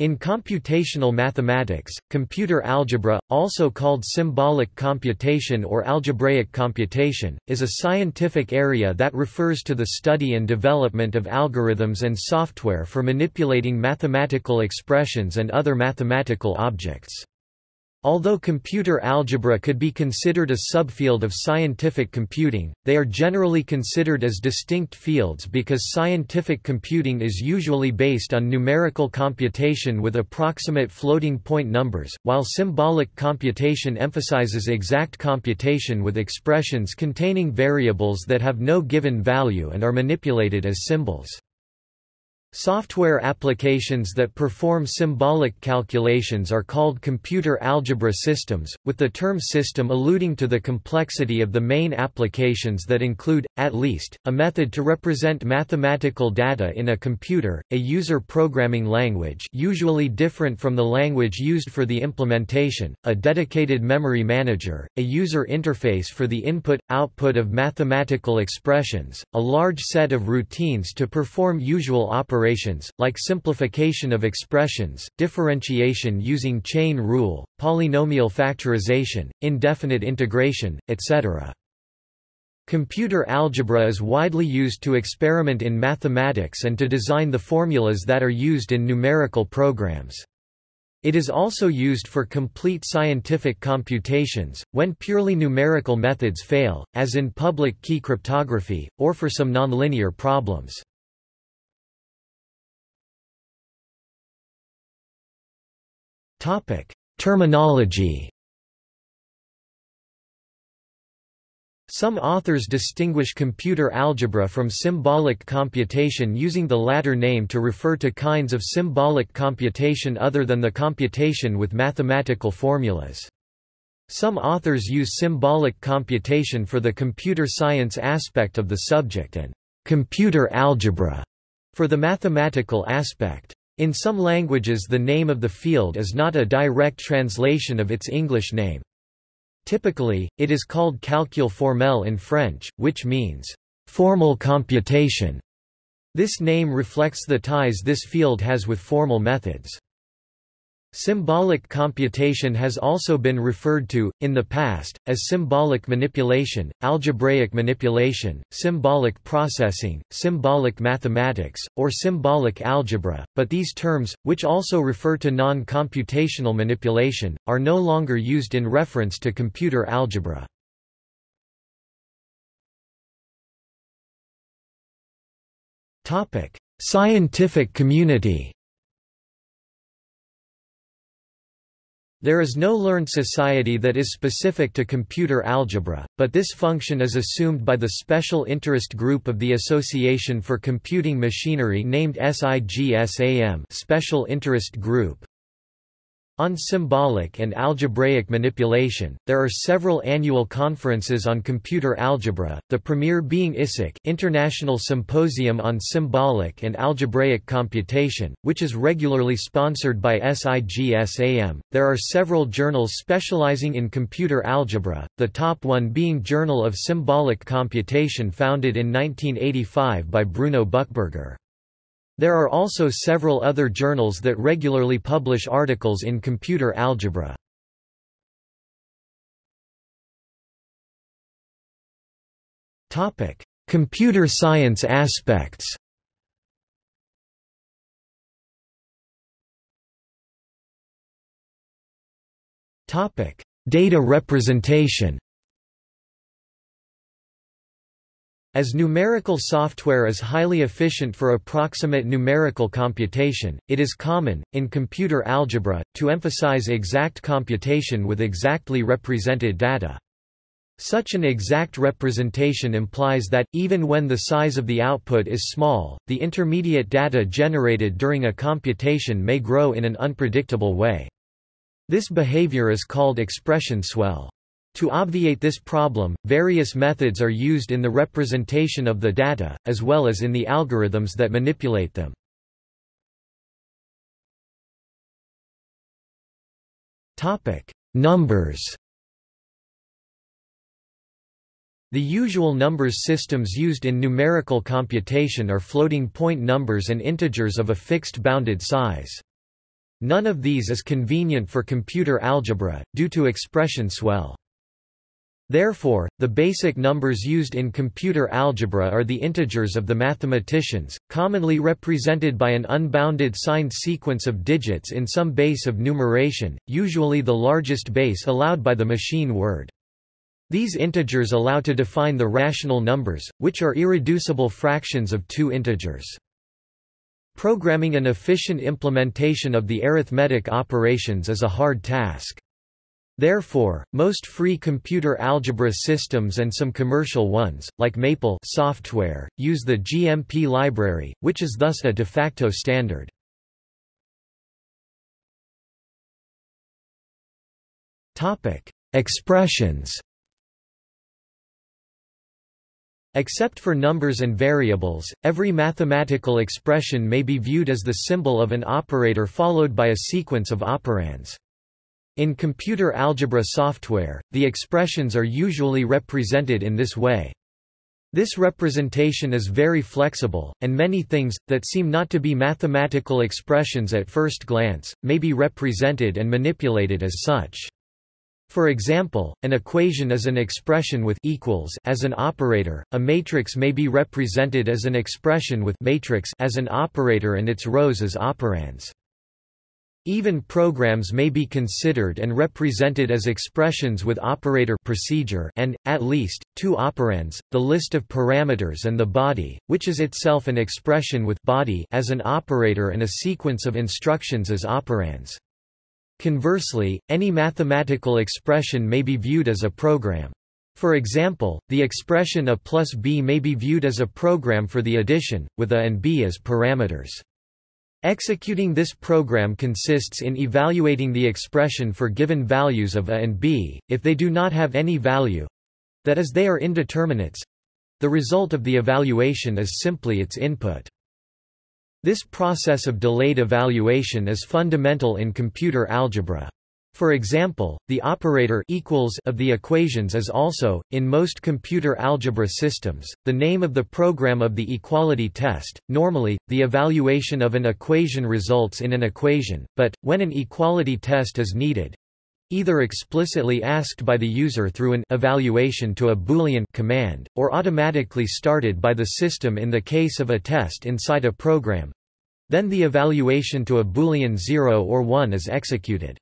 In computational mathematics, computer algebra, also called symbolic computation or algebraic computation, is a scientific area that refers to the study and development of algorithms and software for manipulating mathematical expressions and other mathematical objects. Although computer algebra could be considered a subfield of scientific computing, they are generally considered as distinct fields because scientific computing is usually based on numerical computation with approximate floating point numbers, while symbolic computation emphasizes exact computation with expressions containing variables that have no given value and are manipulated as symbols. Software applications that perform symbolic calculations are called computer algebra systems, with the term system alluding to the complexity of the main applications that include, at least, a method to represent mathematical data in a computer, a user programming language usually different from the language used for the implementation, a dedicated memory manager, a user interface for the input-output of mathematical expressions, a large set of routines to perform usual operations operations, like simplification of expressions, differentiation using chain rule, polynomial factorization, indefinite integration, etc. Computer algebra is widely used to experiment in mathematics and to design the formulas that are used in numerical programs. It is also used for complete scientific computations, when purely numerical methods fail, as in public key cryptography, or for some nonlinear problems. Topic: Terminology. Some authors distinguish computer algebra from symbolic computation using the latter name to refer to kinds of symbolic computation other than the computation with mathematical formulas. Some authors use symbolic computation for the computer science aspect of the subject and computer algebra for the mathematical aspect. In some languages the name of the field is not a direct translation of its English name. Typically, it is called calcul formel in French, which means, formal computation. This name reflects the ties this field has with formal methods. Symbolic computation has also been referred to, in the past, as symbolic manipulation, algebraic manipulation, symbolic processing, symbolic mathematics, or symbolic algebra, but these terms, which also refer to non-computational manipulation, are no longer used in reference to computer algebra. Scientific community There is no learned society that is specific to computer algebra, but this function is assumed by the special interest group of the Association for Computing Machinery named SIGSAM Special Interest Group. On symbolic and algebraic manipulation, there are several annual conferences on computer algebra, the premier being ISSAC International Symposium on Symbolic and Algebraic Computation, which is regularly sponsored by SIGSAM. There are several journals specializing in computer algebra, the top one being Journal of Symbolic Computation founded in 1985 by Bruno Buchberger. There are also several other journals that regularly publish articles in computer algebra. Topic: Computer science aspects Topic: Data representation As numerical software is highly efficient for approximate numerical computation, it is common, in computer algebra, to emphasize exact computation with exactly represented data. Such an exact representation implies that, even when the size of the output is small, the intermediate data generated during a computation may grow in an unpredictable way. This behavior is called expression swell. To obviate this problem, various methods are used in the representation of the data, as well as in the algorithms that manipulate them. Numbers The usual numbers systems used in numerical computation are floating point numbers and integers of a fixed bounded size. None of these is convenient for computer algebra, due to expression swell. Therefore, the basic numbers used in computer algebra are the integers of the mathematicians, commonly represented by an unbounded signed sequence of digits in some base of numeration, usually the largest base allowed by the machine word. These integers allow to define the rational numbers, which are irreducible fractions of two integers. Programming an efficient implementation of the arithmetic operations is a hard task. Therefore, most free computer algebra systems and some commercial ones, like Maple software, use the GMP library, which is thus a de facto standard. Expressions Except for numbers and variables, every mathematical expression may be viewed as the symbol of an operator followed by a sequence of operands. In computer algebra software, the expressions are usually represented in this way. This representation is very flexible, and many things, that seem not to be mathematical expressions at first glance, may be represented and manipulated as such. For example, an equation is an expression with equals as an operator, a matrix may be represented as an expression with matrix as an operator and its rows as operands. Even programs may be considered and represented as expressions with operator procedure and, at least, two operands, the list of parameters and the body, which is itself an expression with body as an operator and a sequence of instructions as operands. Conversely, any mathematical expression may be viewed as a program. For example, the expression a plus b may be viewed as a program for the addition, with a and b as parameters. Executing this program consists in evaluating the expression for given values of a and b, if they do not have any value—that is they are indeterminates—the result of the evaluation is simply its input. This process of delayed evaluation is fundamental in computer algebra. For example, the operator equals of the equations is also, in most computer algebra systems, the name of the program of the equality test. Normally, the evaluation of an equation results in an equation, but, when an equality test is needed, either explicitly asked by the user through an evaluation to a boolean command, or automatically started by the system in the case of a test inside a program, then the evaluation to a boolean 0 or 1 is executed.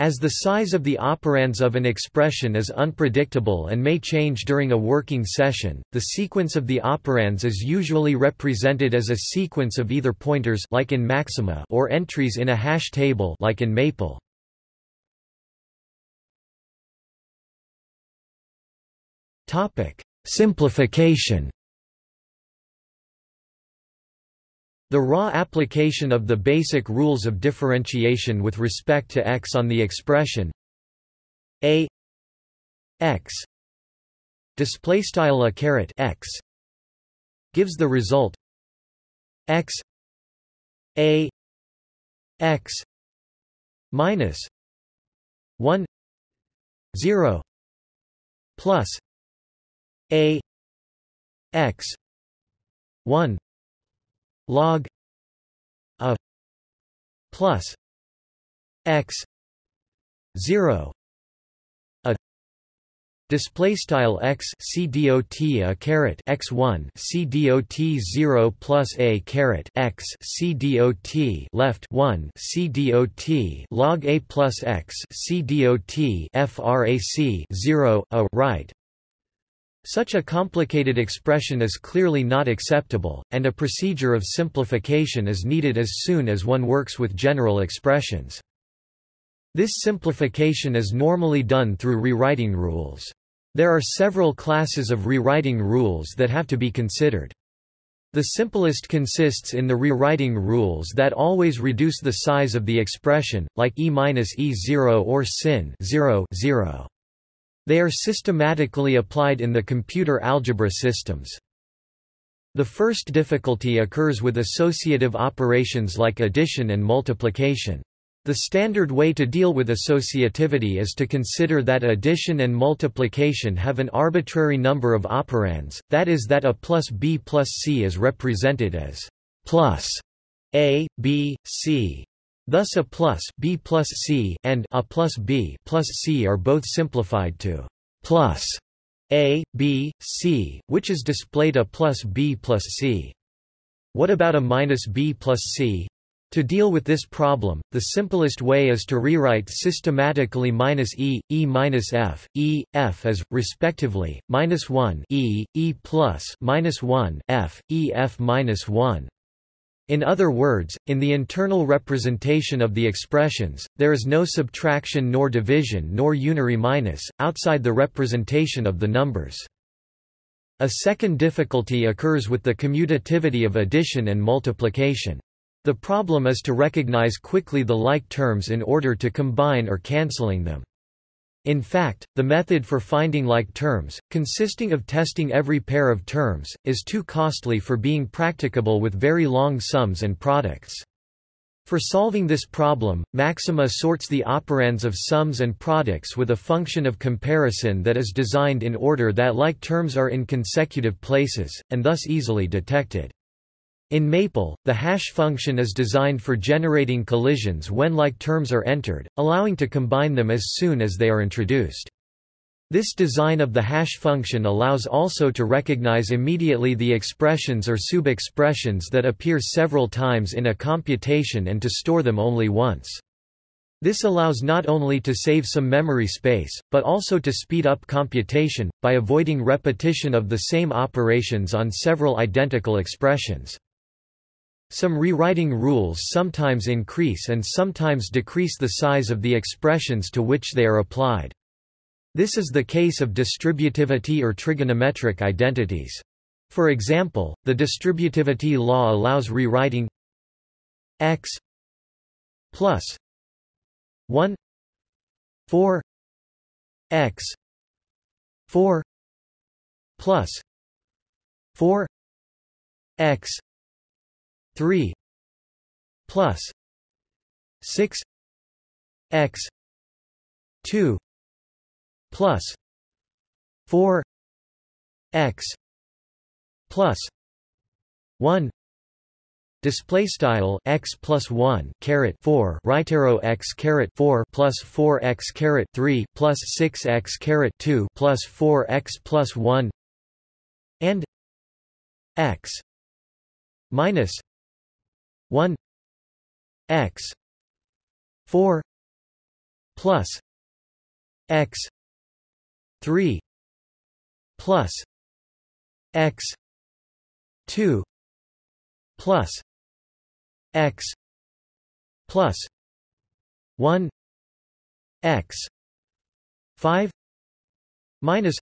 As the size of the operands of an expression is unpredictable and may change during a working session, the sequence of the operands is usually represented as a sequence of either pointers like in Maxima or entries in a hash table like in Maple. Topic: Simplification The raw application of the basic rules of differentiation with respect to x on the expression a x display style a caret x gives the result x a x minus 1 0 plus a x 1 log a plus x 0 a display style x c dot a caret x 1 c dot 0 plus a caret x c dot left 1 c dot log a plus x c dot frac 0 a right such a complicated expression is clearly not acceptable, and a procedure of simplification is needed as soon as one works with general expressions. This simplification is normally done through rewriting rules. There are several classes of rewriting rules that have to be considered. The simplest consists in the rewriting rules that always reduce the size of the expression, like E minus E0 or sin 0, 0. They are systematically applied in the computer algebra systems. The first difficulty occurs with associative operations like addition and multiplication. The standard way to deal with associativity is to consider that addition and multiplication have an arbitrary number of operands, that is that a plus b plus c is represented as plus a, b, c. Thus a plus b plus c and a plus b plus c are both simplified to plus a, b, c, which is displayed a plus b plus c. What about a minus b plus c? To deal with this problem, the simplest way is to rewrite systematically minus e, e minus f, e, f as, respectively, minus 1 e, e plus minus 1 f, e f minus 1. In other words, in the internal representation of the expressions, there is no subtraction nor division nor unary minus, outside the representation of the numbers. A second difficulty occurs with the commutativity of addition and multiplication. The problem is to recognize quickly the like terms in order to combine or cancelling them. In fact, the method for finding like terms, consisting of testing every pair of terms, is too costly for being practicable with very long sums and products. For solving this problem, Maxima sorts the operands of sums and products with a function of comparison that is designed in order that like terms are in consecutive places, and thus easily detected. In Maple, the hash function is designed for generating collisions when like terms are entered, allowing to combine them as soon as they are introduced. This design of the hash function allows also to recognize immediately the expressions or sub-expressions that appear several times in a computation and to store them only once. This allows not only to save some memory space, but also to speed up computation, by avoiding repetition of the same operations on several identical expressions. Some rewriting rules sometimes increase and sometimes decrease the size of the expressions to which they are applied. This is the case of distributivity or trigonometric identities. For example, the distributivity law allows rewriting x plus 1 4 x 4 plus 4 x 3 plus 6 x 2 plus 4 x plus 1 Display style x plus one caret four right arrow x caret four plus four x caret three plus six x caret two plus four x plus one and x minus 1 x 4 plus x 3 plus x 2 plus x plus 1 x 5 minus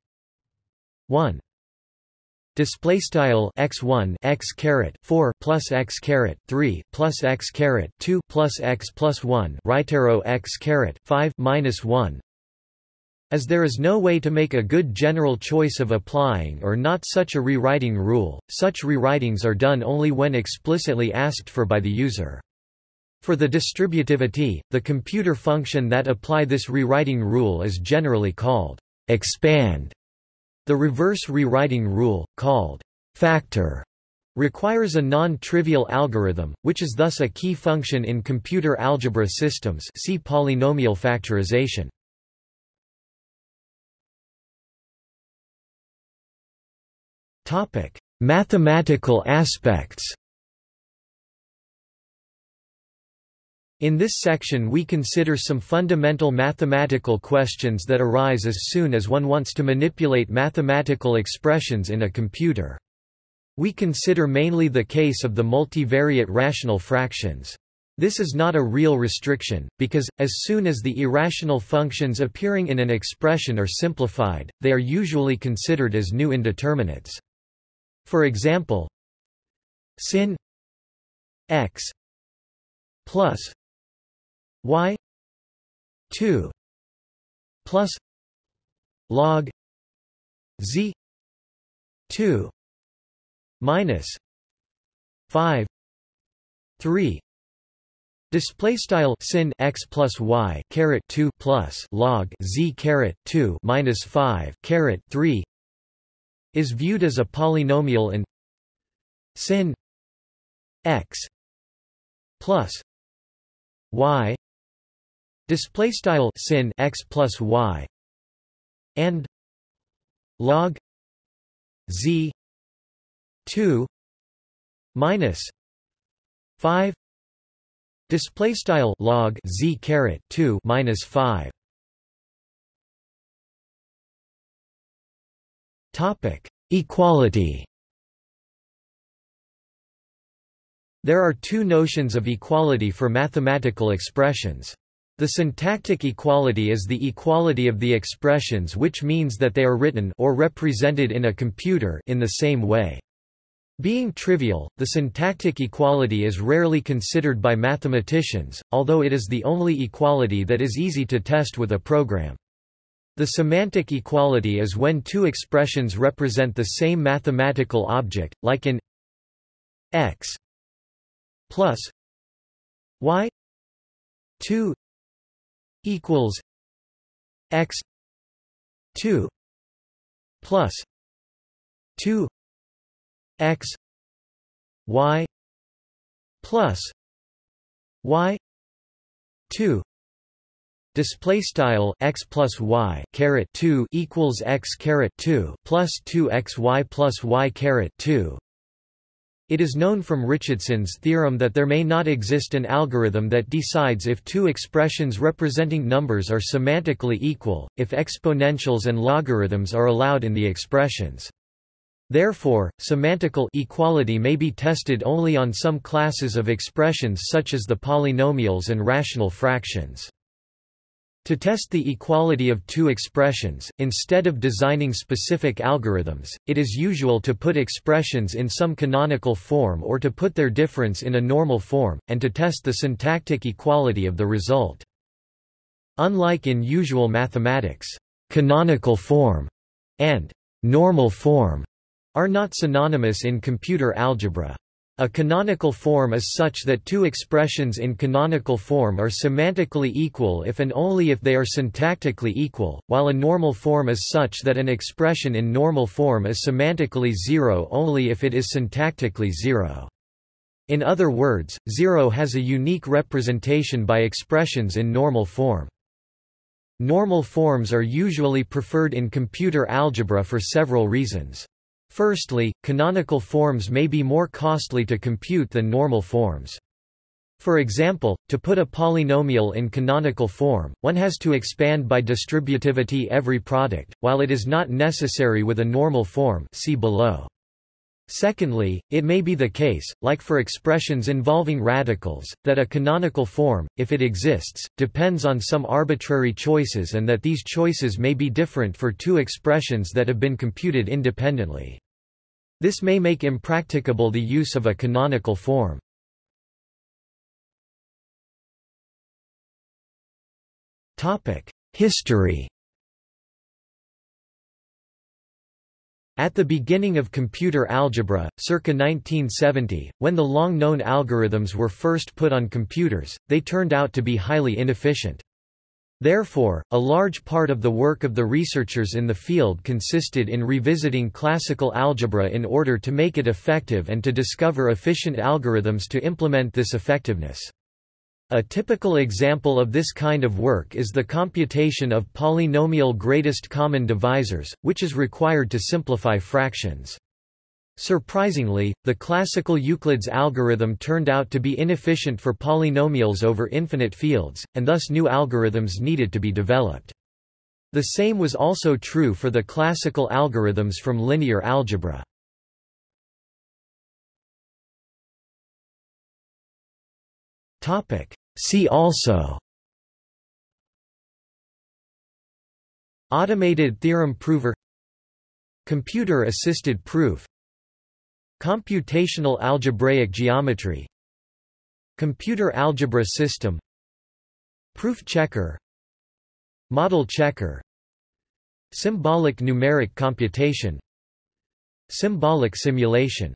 1 Display style x one x caret four plus x caret three plus x caret two plus x plus one right arrow x caret five minus one. As there is no way to make a good general choice of applying or not such a rewriting rule, such rewritings are done only when explicitly asked for by the user. For the distributivity, the computer function that apply this rewriting rule is generally called expand. The reverse rewriting rule, called factor, requires a non-trivial algorithm, which is thus a key function in computer algebra systems see polynomial factorization. Mathematical aspects In this section we consider some fundamental mathematical questions that arise as soon as one wants to manipulate mathematical expressions in a computer. We consider mainly the case of the multivariate rational fractions. This is not a real restriction, because, as soon as the irrational functions appearing in an expression are simplified, they are usually considered as new indeterminates. For example, sin x plus y 2 plus log z 2 minus 5 3 Display style sin x plus y caret two plus log z caret two minus five caret three is viewed as a polynomial and sin x plus y display style sin x plus y and log z 2 minus 5 display style log z caret 2 minus 5 topic equality There are two notions of equality for mathematical expressions. The syntactic equality is the equality of the expressions which means that they are written or represented in a computer in the same way. Being trivial, the syntactic equality is rarely considered by mathematicians, although it is the only equality that is easy to test with a program. The semantic equality is when two expressions represent the same mathematical object, like in x plus y 2 equals x 2 plus 2 x y plus y 2 display style x plus y caret 2 equals x caret 2 plus 2 x y plus y caret 2 it is known from Richardson's theorem that there may not exist an algorithm that decides if two expressions representing numbers are semantically equal, if exponentials and logarithms are allowed in the expressions. Therefore, semantical equality may be tested only on some classes of expressions such as the polynomials and rational fractions. To test the equality of two expressions, instead of designing specific algorithms, it is usual to put expressions in some canonical form or to put their difference in a normal form, and to test the syntactic equality of the result. Unlike in usual mathematics, canonical form and normal form are not synonymous in computer algebra. A canonical form is such that two expressions in canonical form are semantically equal if and only if they are syntactically equal, while a normal form is such that an expression in normal form is semantically zero only if it is syntactically zero. In other words, zero has a unique representation by expressions in normal form. Normal forms are usually preferred in computer algebra for several reasons. Firstly, canonical forms may be more costly to compute than normal forms. For example, to put a polynomial in canonical form, one has to expand by distributivity every product, while it is not necessary with a normal form see below. Secondly, it may be the case, like for expressions involving radicals, that a canonical form, if it exists, depends on some arbitrary choices and that these choices may be different for two expressions that have been computed independently. This may make impracticable the use of a canonical form. History At the beginning of computer algebra, circa 1970, when the long-known algorithms were first put on computers, they turned out to be highly inefficient. Therefore, a large part of the work of the researchers in the field consisted in revisiting classical algebra in order to make it effective and to discover efficient algorithms to implement this effectiveness. A typical example of this kind of work is the computation of polynomial greatest common divisors, which is required to simplify fractions. Surprisingly, the classical Euclid's algorithm turned out to be inefficient for polynomials over infinite fields, and thus new algorithms needed to be developed. The same was also true for the classical algorithms from linear algebra. See also Automated theorem prover Computer-assisted proof Computational algebraic geometry Computer algebra system Proof checker Model checker Symbolic numeric computation Symbolic simulation